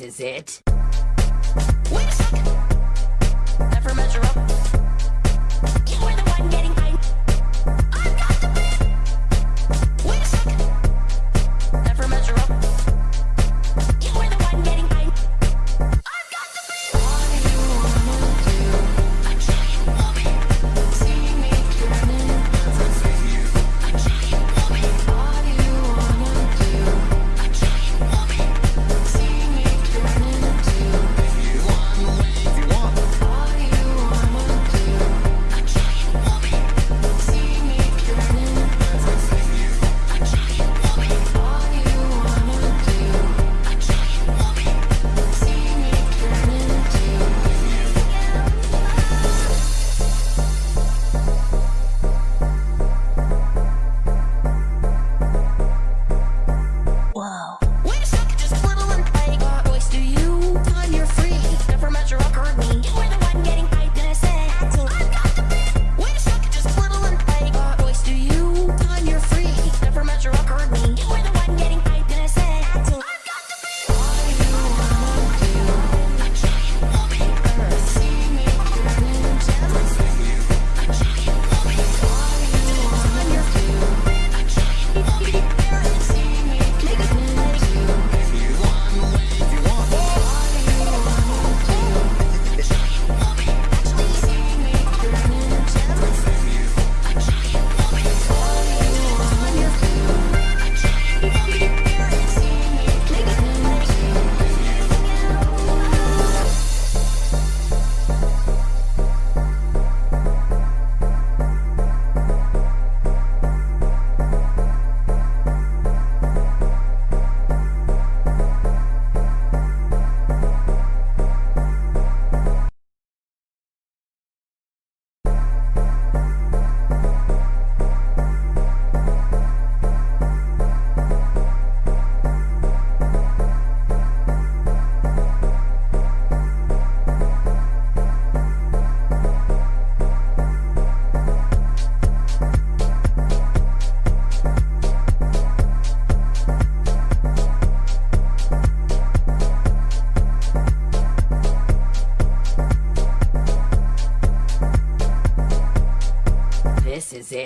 This is it. Wait a second. Never measure up.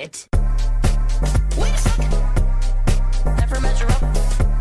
it. Wait a second. Never measure up.